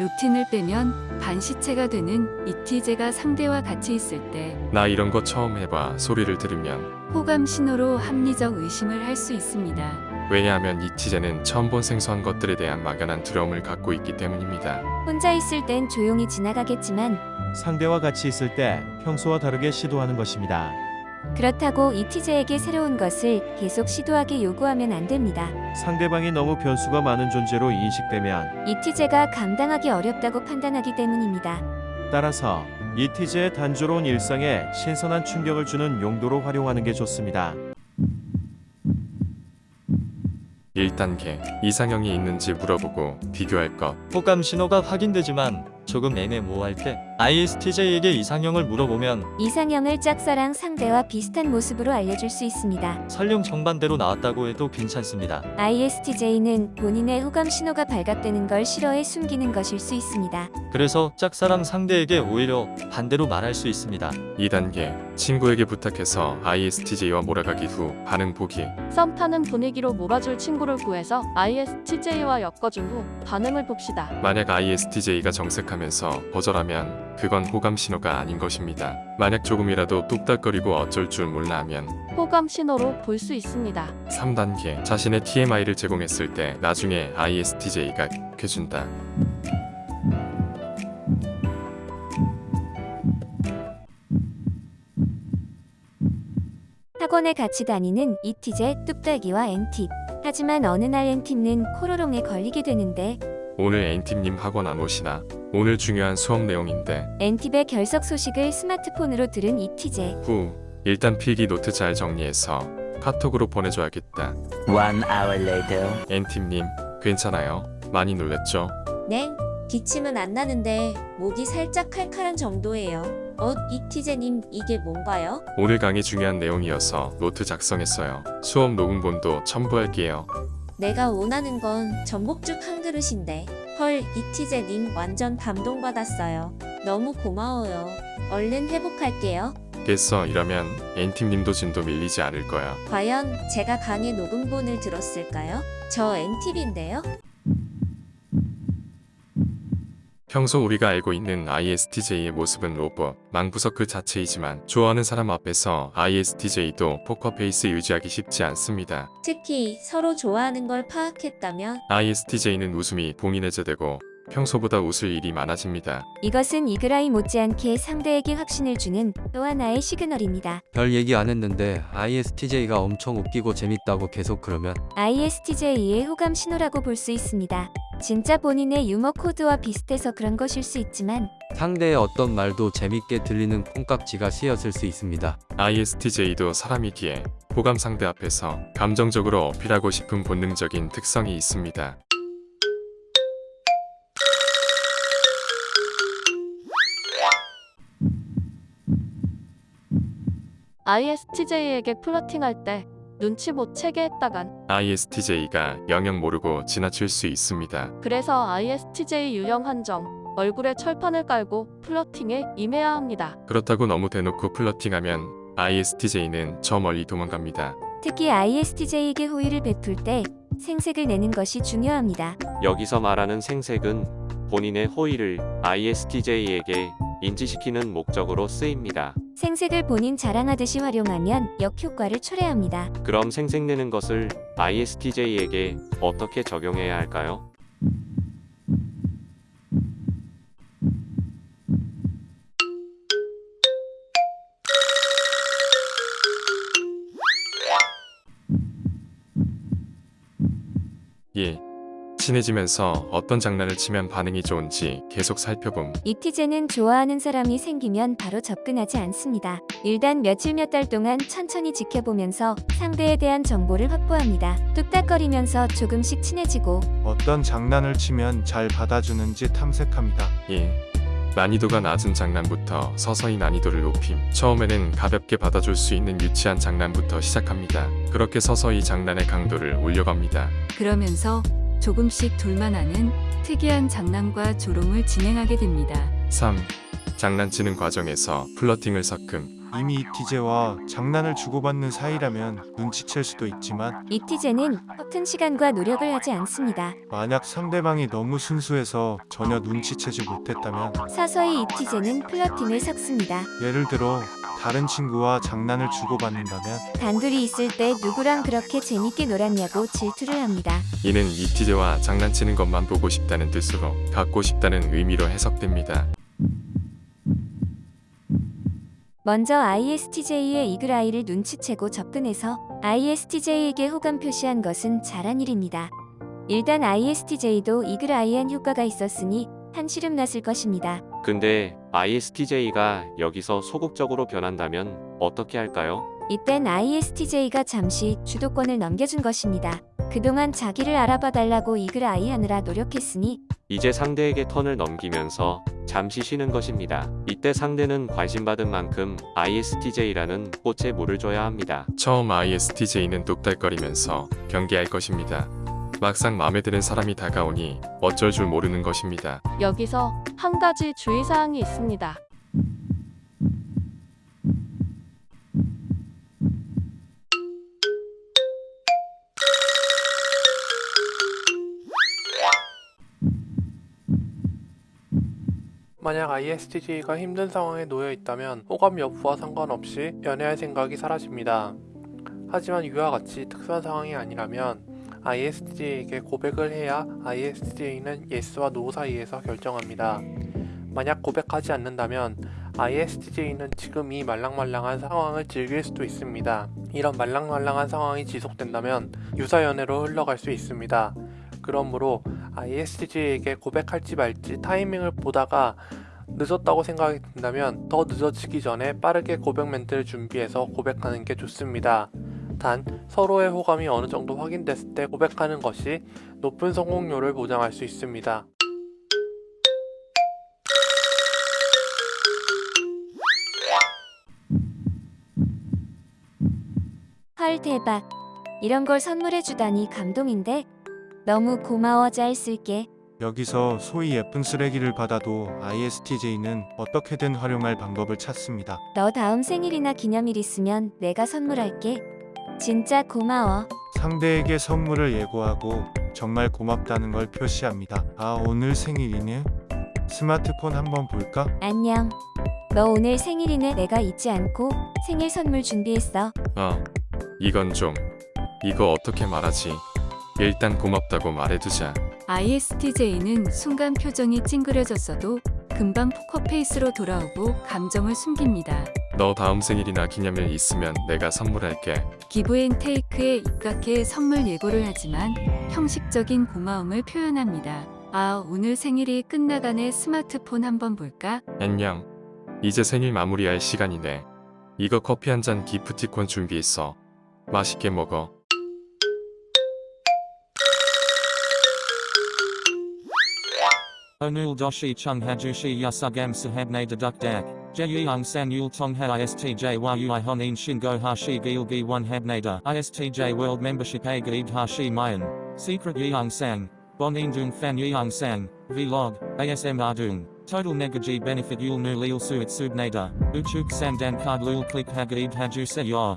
루틴을 빼면 반시체가 되는 이티제가 상대와 같이 있을 때 나 이런 거 처음 해봐 소리를 들으면 호감 신호로 합리적 의심을 할 수 있습니다. 왜냐하면 이티제는 처음 본 생소한 것들에 대한 막연한 두려움을 갖고 있기 때문입니다. 혼자 있을 땐 조용히 지나가겠지만 상대와 같이 있을 때 평소와 다르게 시도하는 것입니다. 그렇다고 이티제에게 새로운 것을 계속 시도하게 요구하면 안 됩니다. 상대방이 너무 변수가 많은 존재로 인식되면 이티제가 감당하기 어렵다고 판단하기 때문입니다. 따라서 이티제의 단조로운 일상에 신선한 충격을 주는 용도로 활용하는 게 좋습니다. 1단계 이상형이 있는지 물어보고 비교할 것 호감 신호가 확인되지만 조금 애매모호할 때 ISTJ에게 이상형을 물어보면 이상형을 짝사랑 상대와 비슷한 모습으로 알려줄 수 있습니다. 설령 정반대로 나왔다고 해도 괜찮습니다. ISTJ는 본인의 호감 신호가 발각되는 걸 싫어해 숨기는 것일 수 있습니다. 그래서 짝사랑 상대에게 오히려 반대로 말할 수 있습니다. 2단계 친구에게 부탁해서 ISTJ와 몰아가기 후 반응 보기 썸 타는 분위기로 몰아줄 친구를 구해서 ISTJ와 엮어준 후 반응을 봅시다. 만약 ISTJ가 정색하면서 거절하면 그건 호감 신호가 아닌 것입니다. 만약 조금이라도 뚝딱거리고 어쩔 줄 몰라 하면 호감 신호로 볼 수 있습니다. 3단계 자신의 TMI를 제공했을 때 나중에 ISTJ가 해준다. 학원에 같이 다니는 이티제 뚝딱이와 엔팁. 하지만 어느 날 엔팁은 코로롱에 걸리게 되는데 오늘 N팀님 학원 안 오시나? 오늘 중요한 수업 내용인데 엔팁의 결석 소식을 스마트폰으로 들은 잇티제. 후 일단 필기 노트 잘 정리해서 카톡으로 보내줘야겠다. One hour later. 엔팁님 괜찮아요? 많이 놀랬죠? 네, 기침은 안 나는데 목이 살짝 칼칼한 정도예요. 어, 잇티제님 이게 뭔가요? 오늘 강의 중요한 내용이어서 노트 작성했어요. 수업 녹음본도 첨부할게요. 내가 원하는 건 전복죽 한 그릇인데. 헐, 잇티제님 완전 감동받았어요. 너무 고마워요. 얼른 회복할게요. 됐어 이러면 엔팁님도 진도 밀리지 않을 거야. 과연 제가 강의 녹음본을 들었을까요? 저 엔팁인데요? 평소 우리가 알고 있는 ISTJ의 모습은 로봇, 망부석 그 자체이지만 좋아하는 사람 앞에서 ISTJ도 포커페이스 유지하기 쉽지 않습니다. 특히 서로 좋아하는 걸 파악했다면 ISTJ는 웃음이 봉인해제되고 평소보다 웃을 일이 많아집니다. 이것은 이그라이 못지않게 상대에게 확신을 주는 또 하나의 시그널입니다. 별 얘기 안 했는데 ISTJ가 엄청 웃기고 재밌다고 계속 그러면 ISTJ의 호감 신호라고 볼 수 있습니다. 진짜 본인의 유머 코드와 비슷해서 그런 것일 수 있지만 상대의 어떤 말도 재밌게 들리는 콩깍지가 씌었을 수 있습니다. ISTJ도 사람이기에 호감 상대 앞에서 감정적으로 어필하고 싶은 본능적인 특성이 있습니다. ISTJ에게 플러팅할 때 눈치 못 채게 했다간 ISTJ가 영영 모르고 지나칠 수 있습니다. 그래서 ISTJ 유형 한정 얼굴에 철판을 깔고 플러팅에 임해야 합니다. 그렇다고 너무 대놓고 플러팅하면 ISTJ는 저 멀리 도망갑니다. 특히 ISTJ에게 호의를 베풀 때 생색을 내는 것이 중요합니다. 여기서 말하는 생색은 본인의 호의를 ISTJ에게 인지시키는 목적으로 쓰입니다. 생색을 본인 자랑하듯이 활용하면 역효과를 초래합니다. 그럼 생색 내는 것을 ISTJ에게 어떻게 적용해야 할까요? 예. 친해지면서 어떤 장난을 치면 반응이 좋은지 계속 살펴봄. 이티제는 좋아하는 사람이 생기면 바로 접근하지 않습니다. 일단 며칠 몇 달 동안 천천히 지켜보면서 상대에 대한 정보를 확보합니다. 뚝딱거리면서 조금씩 친해지고 어떤 장난을 치면 잘 받아주는지 탐색합니다. 예. 난이도가 낮은 장난부터 서서히 난이도를 높임. 처음에는 가볍게 받아줄 수 있는 유치한 장난부터 시작합니다. 그렇게 서서히 장난의 강도를 올려갑니다. 그러면서 조금씩 둘만하는 특이한 장난과 조롱을 진행하게 됩니다. 3. 장난치는 과정에서 플러팅을 섞음. 이미 이티제와 장난을 주고받는 사이라면 눈치챌 수도 있지만 이티제는 허튼 시간과 노력을 하지 않습니다. 만약 상대방이 너무 순수해서 전혀 눈치채지 못했다면 서서히 이티제는 플러팅을 섞습니다. 예를 들어 다른 친구와 장난을 주고받는다면 단둘이 있을 때 누구랑 그렇게 재밌게 놀았냐고 질투를 합니다. 이는 이티제와 장난치는 것만 보고 싶다는 뜻으로 갖고 싶다는 의미로 해석됩니다. 먼저 ISTJ의 이글아이를 눈치채고 접근해서 ISTJ에게 호감 표시한 것은 잘한 일입니다. 일단 ISTJ도 이글아이한 효과가 있었으니 한시름 났을 것입니다. 근데 ISTJ가 여기서 소극적으로 변한다면 어떻게 할까요? 이땐 ISTJ가 잠시 주도권을 넘겨준 것입니다. 그동안 자기를 알아봐 달라고 이글아이 하느라 노력했으니 이제 상대에게 턴을 넘기면서 잠시 쉬는 것입니다. 이때 상대는 관심받은 만큼 ISTJ라는 꽃에 물을 줘야 합니다. 처음 ISTJ는 똑달거리면서 경계할 것입니다. 막상 마음에 드는 사람이 다가오니 어쩔 줄 모르는 것입니다. 여기서 한 가지 주의사항이 있습니다. 만약 ISTJ가 힘든 상황에 놓여 있다면 호감 여부와 상관없이 연애할 생각이 사라집니다. 하지만 이와 같이 특수한 상황이 아니라면 ISTJ에게 고백을 해야 ISTJ는 yes와 no 사이에서 결정합니다. 만약 고백하지 않는다면 ISTJ는 지금 이 말랑말랑한 상황을 즐길 수도 있습니다. 이런 말랑말랑한 상황이 지속된다면 유사연애로 흘러갈 수 있습니다. 그러므로 ISTJ에게 고백할지 말지 타이밍을 보다가 늦었다고 생각이 든다면 더 늦어지기 전에 빠르게 고백 멘트를 준비해서 고백하는 게 좋습니다. 단 서로의 호감이 어느 정도 확인됐을 때 고백하는 것이 높은 성공률을 보장할 수 있습니다. 헐 대박 이런 걸 선물해 주다니 감동인데 너무 고마워 잘 쓸게 여기서 소위 예쁜 쓰레기를 받아도 ISTJ는 어떻게든 활용할 방법을 찾습니다. 너 다음 생일이나 기념일 있으면 내가 선물할게 진짜 고마워 상대에게 선물을 예고하고 정말 고맙다는 걸 표시합니다. 아 오늘 생일이네? 스마트폰 한번 볼까? 안녕 너 오늘 생일이네 내가 잊지 않고 생일 선물 준비했어 어, 이건 좀 이거 어떻게 말하지? 일단 고맙다고 말해두자. ISTJ는 순간 표정이 찡그려졌어도 금방 포커페이스로 돌아오고 감정을 숨깁니다. 너 다음 생일이나 기념일 있으면 내가 선물할게. 기브앤테이크에 입각해 선물 예고를 하지만 형식적인 고마움을 표현합니다. 아, 오늘 생일이 끝나가네 스마트폰 한번 볼까? 안녕. 이제 생일 마무리할 시간이네. 이거 커피 한 잔 기프티콘 준비했어. 맛있게 먹어. Doshi chung hajushi yasugam sahabne deduk dak. Jeyung san yul tong ha istj yui honin shingo hashi gilgi one habnada. Istj world membership a gaib hashi mayan. Secret yeung sang. Bon indung fan yeung sang. Vlog. ASM ardung. Total negaji benefit yul nu lil suit subnada. Uchuk sandan card lul click hagaib haju se.